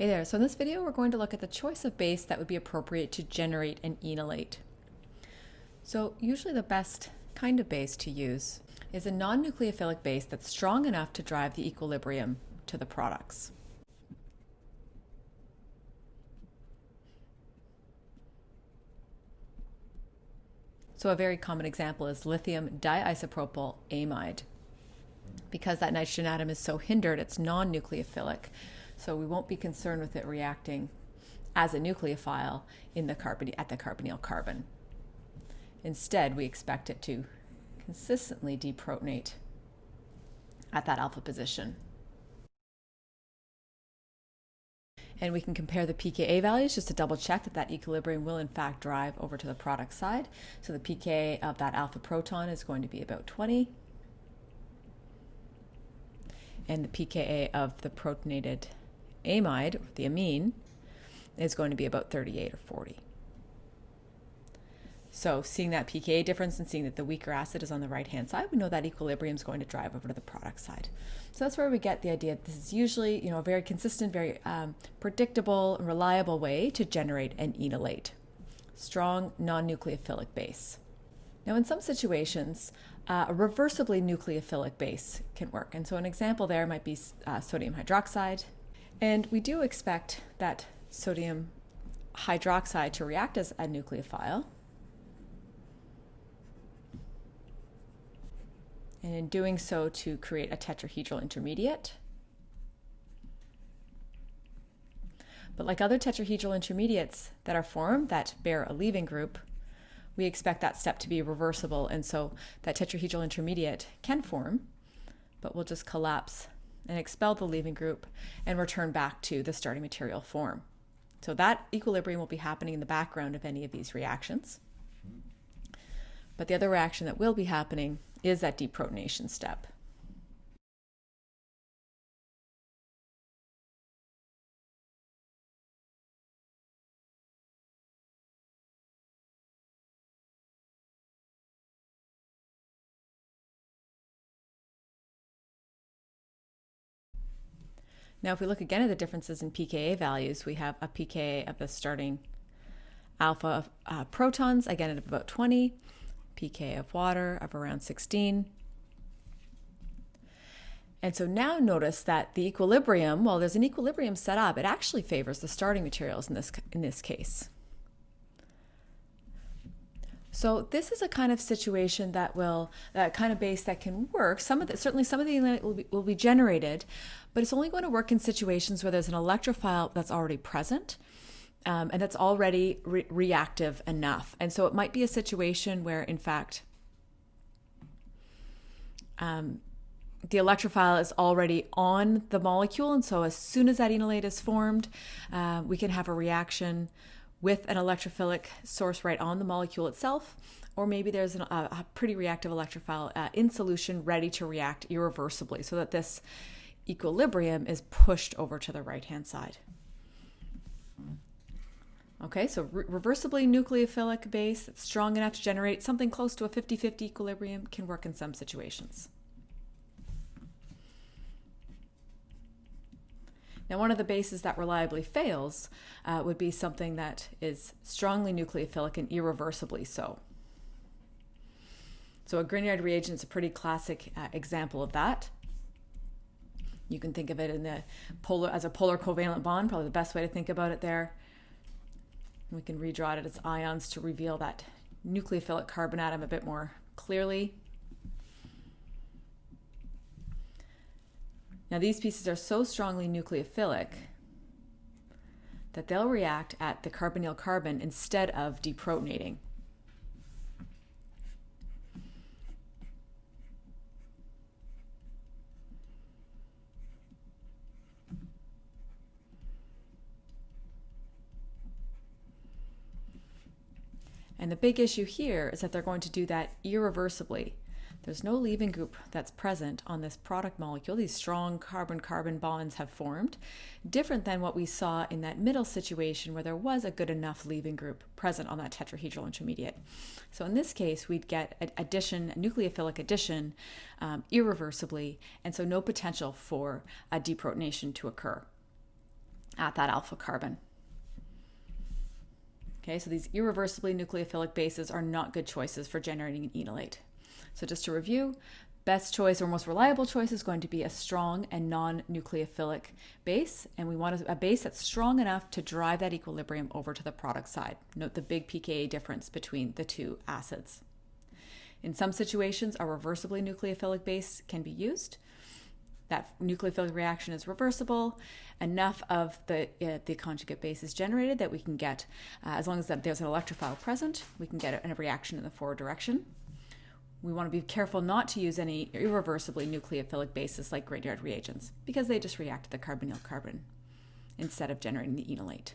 Hey there, so in this video we're going to look at the choice of base that would be appropriate to generate an enolate. So usually the best kind of base to use is a non-nucleophilic base that's strong enough to drive the equilibrium to the products. So a very common example is lithium diisopropyl amide. Because that nitrogen atom is so hindered, it's non-nucleophilic. So we won't be concerned with it reacting as a nucleophile in the carbon, at the carbonyl carbon. Instead, we expect it to consistently deprotonate at that alpha position. And we can compare the pKa values just to double check that that equilibrium will in fact drive over to the product side. So the pKa of that alpha proton is going to be about 20. And the pKa of the protonated amide, the amine, is going to be about 38 or 40. So seeing that pKa difference and seeing that the weaker acid is on the right-hand side, we know that equilibrium is going to drive over to the product side. So that's where we get the idea that this is usually, you know, a very consistent, very um, predictable, and reliable way to generate an enolate, strong non-nucleophilic base. Now, in some situations, uh, a reversibly nucleophilic base can work. And so an example there might be uh, sodium hydroxide, and we do expect that sodium hydroxide to react as a nucleophile. And in doing so to create a tetrahedral intermediate. But like other tetrahedral intermediates that are formed that bear a leaving group, we expect that step to be reversible. And so that tetrahedral intermediate can form, but will just collapse and expel the leaving group and return back to the starting material form. So that equilibrium will be happening in the background of any of these reactions. But the other reaction that will be happening is that deprotonation step. Now, if we look again at the differences in pKa values, we have a pKa of the starting alpha of uh, protons, again at about 20, pK of water of around 16. And so now notice that the equilibrium, while there's an equilibrium set up, it actually favors the starting materials in this, in this case. So this is a kind of situation that will, that kind of base that can work. Some of the, certainly some of the will be, will be generated, but it's only going to work in situations where there's an electrophile that's already present. Um, and that's already re reactive enough. And so it might be a situation where, in fact, um, the electrophile is already on the molecule. And so as soon as that enolate is formed, uh, we can have a reaction with an electrophilic source right on the molecule itself, or maybe there's an, a, a, pretty reactive electrophile uh, in solution ready to react irreversibly so that this equilibrium is pushed over to the right hand side. Okay, so re reversibly nucleophilic base that's strong enough to generate something close to a 50-50 equilibrium can work in some situations. Now, one of the bases that reliably fails uh, would be something that is strongly nucleophilic and irreversibly so. So a Grignard reagent is a pretty classic uh, example of that. You can think of it in the polar as a polar covalent bond, probably the best way to think about it there. We can redraw it as ions to reveal that nucleophilic carbon atom a bit more clearly. Now these pieces are so strongly nucleophilic that they'll react at the carbonyl carbon instead of deprotonating. And the big issue here is that they're going to do that irreversibly. There's no leaving group that's present on this product molecule. These strong carbon-carbon bonds have formed, different than what we saw in that middle situation where there was a good enough leaving group present on that tetrahedral intermediate. So in this case, we'd get addition, nucleophilic addition, um, irreversibly, and so no potential for a deprotonation to occur. at that alpha carbon. Okay, so these irreversibly nucleophilic bases are not good choices for generating an enolate. So just to review, best choice or most reliable choice is going to be a strong and non-nucleophilic base and we want a base that's strong enough to drive that equilibrium over to the product side. Note the big pka difference between the two acids. In some situations a reversibly nucleophilic base can be used. That nucleophilic reaction is reversible. Enough of the uh, the conjugate base is generated that we can get uh, as long as there's an electrophile present we can get a reaction in the forward direction we want to be careful not to use any irreversibly nucleophilic bases like Grignard reagents because they just react to the carbonyl carbon instead of generating the enolate.